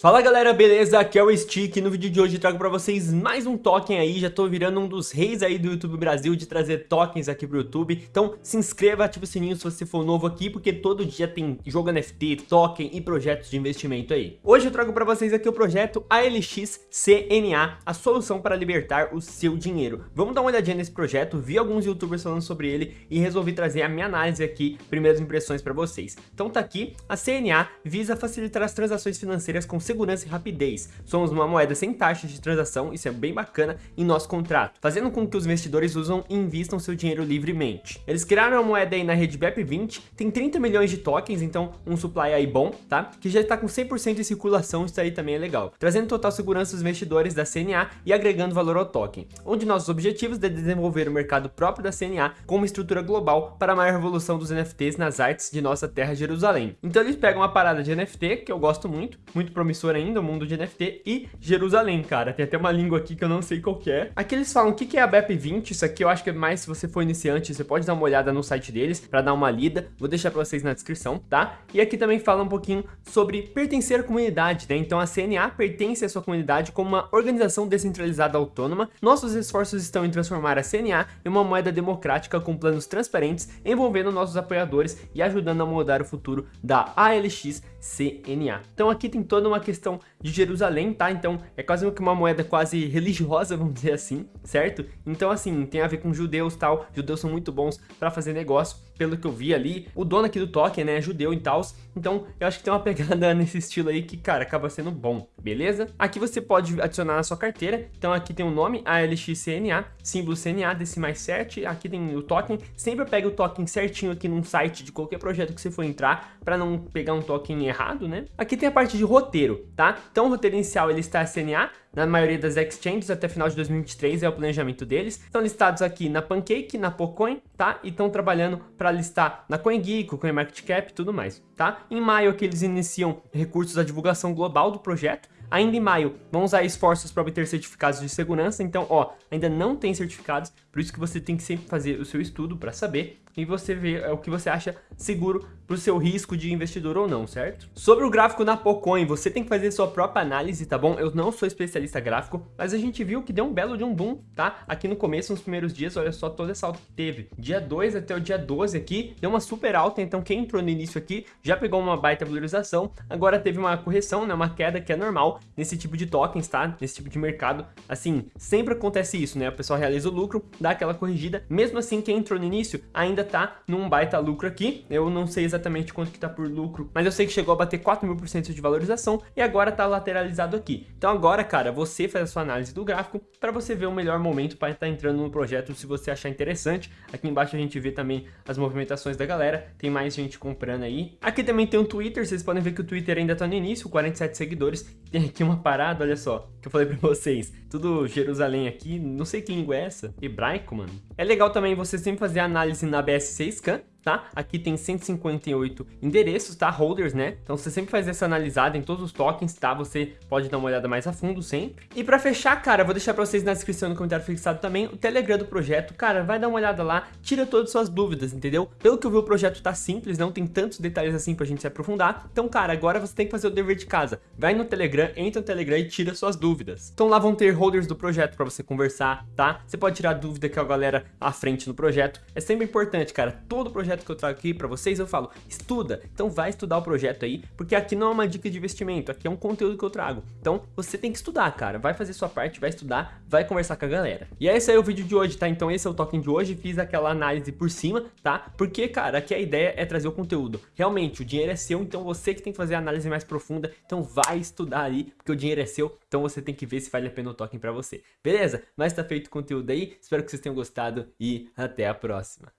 Fala galera, beleza? Aqui é o Stick no vídeo de hoje trago pra vocês mais um token aí, já tô virando um dos reis aí do YouTube Brasil de trazer tokens aqui pro YouTube, então se inscreva, ative o sininho se você for novo aqui, porque todo dia tem jogo NFT, token e projetos de investimento aí. Hoje eu trago pra vocês aqui o projeto ALX CNA, a solução para libertar o seu dinheiro. Vamos dar uma olhadinha nesse projeto, vi alguns youtubers falando sobre ele e resolvi trazer a minha análise aqui, primeiras impressões pra vocês. Então tá aqui, a CNA visa facilitar as transações financeiras com segurança e rapidez. Somos uma moeda sem taxas de transação, isso é bem bacana em nosso contrato, fazendo com que os investidores usam e invistam seu dinheiro livremente. Eles criaram a moeda aí na rede BEP20, tem 30 milhões de tokens, então um supply aí bom, tá? Que já está com 100% em circulação, isso aí também é legal. Trazendo total segurança aos investidores da CNA e agregando valor ao token. Um de nossos objetivos é desenvolver o mercado próprio da CNA com uma estrutura global para a maior revolução dos NFTs nas artes de nossa terra Jerusalém. Então eles pegam uma parada de NFT, que eu gosto muito, muito promissor promissor ainda, o mundo de NFT, e Jerusalém, cara. Tem até uma língua aqui que eu não sei qual é. Aqui eles falam o que é a BEP20, isso aqui eu acho que é mais se você for iniciante, você pode dar uma olhada no site deles para dar uma lida, vou deixar para vocês na descrição, tá? E aqui também fala um pouquinho sobre pertencer à comunidade, né? Então a CNA pertence à sua comunidade como uma organização descentralizada autônoma. Nossos esforços estão em transformar a CNA em uma moeda democrática com planos transparentes, envolvendo nossos apoiadores e ajudando a mudar o futuro da ALX CNA. Então aqui tem toda uma questão de Jerusalém, tá? Então é quase uma moeda quase religiosa, vamos dizer assim, certo? Então assim, tem a ver com judeus tal, judeus são muito bons para fazer negócio, pelo que eu vi ali. O dono aqui do token, né, é judeu e tal, então eu acho que tem uma pegada nesse estilo aí que, cara, acaba sendo bom, beleza? Aqui você pode adicionar na sua carteira, então aqui tem o nome, ALXCNA, símbolo CNA, decimais 7, aqui tem o token, sempre pega o token certinho aqui num site de qualquer projeto que você for entrar, para não pegar um token errado, né? Aqui tem a parte de roteiro, tá? Então o roteiro inicial ele está CNA, na maioria das exchanges até final de 2023 é o planejamento deles. Estão listados aqui na Pancake, na Pocoin, tá? E estão trabalhando para listar na CoinGeek, CoinMarketCap e tudo mais, tá? Em maio aqui eles iniciam recursos da divulgação global do projeto. Ainda em maio, vão usar esforços para obter certificados de segurança. Então, ó, ainda não tem certificados, por isso que você tem que sempre fazer o seu estudo para saber e você vê é, o que você acha seguro para o seu risco de investidor ou não, certo? Sobre o gráfico na Pocoin, você tem que fazer sua própria análise, tá bom? Eu não sou especialista gráfico, mas a gente viu que deu um belo de um boom, tá? Aqui no começo, nos primeiros dias, olha só toda essa alta que teve. Dia 2 até o dia 12 aqui, deu uma super alta, então quem entrou no início aqui já pegou uma baita valorização, agora teve uma correção, né? Uma queda que é normal nesse tipo de tokens, tá? Nesse tipo de mercado, assim, sempre acontece isso, né? O pessoal realiza o lucro, dá aquela corrigida, mesmo assim quem entrou no início ainda tá num baita lucro aqui, eu não sei exatamente quanto que tá por lucro, mas eu sei que chegou a bater 4 mil por cento de valorização e agora tá lateralizado aqui. Então agora, cara, você faz a sua análise do gráfico para você ver o melhor momento para estar tá entrando no projeto se você achar interessante. Aqui embaixo a gente vê também as movimentações da galera, tem mais gente comprando aí. Aqui também tem um Twitter, vocês podem ver que o Twitter ainda tá no início, 47 seguidores. Tem aqui uma parada, olha só, que eu falei pra vocês. Tudo Jerusalém aqui, não sei que língua é essa. Hebraico, mano. É legal também você sempre fazer análise na BS6 Scan, tá? Aqui tem 158 endereços, tá? Holders, né? Então você sempre faz essa analisada em todos os tokens, tá? Você pode dar uma olhada mais a fundo sempre. E pra fechar, cara, vou deixar pra vocês na descrição no comentário fixado também o Telegram do projeto. Cara, vai dar uma olhada lá, tira todas as suas dúvidas, entendeu? Pelo que eu vi, o projeto tá simples, não tem tantos detalhes assim pra gente se aprofundar. Então, cara, agora você tem que fazer o dever de casa. Vai no Telegram, entra no Telegram e tira suas dúvidas. Então lá vão ter holders do projeto pra você conversar, tá? Você pode tirar dúvida com a galera à frente no projeto. É sempre importante, cara. Todo projeto projeto que eu trago aqui para vocês, eu falo, estuda. Então vai estudar o projeto aí, porque aqui não é uma dica de investimento, aqui é um conteúdo que eu trago. Então você tem que estudar, cara. Vai fazer sua parte, vai estudar, vai conversar com a galera. E é esse aí o vídeo de hoje, tá? Então esse é o token de hoje, fiz aquela análise por cima, tá? Porque, cara, aqui a ideia é trazer o conteúdo. Realmente, o dinheiro é seu, então você que tem que fazer a análise mais profunda. Então vai estudar aí, porque o dinheiro é seu, então você tem que ver se vale a pena o token para você. Beleza? Mas tá feito o conteúdo aí, espero que vocês tenham gostado e até a próxima.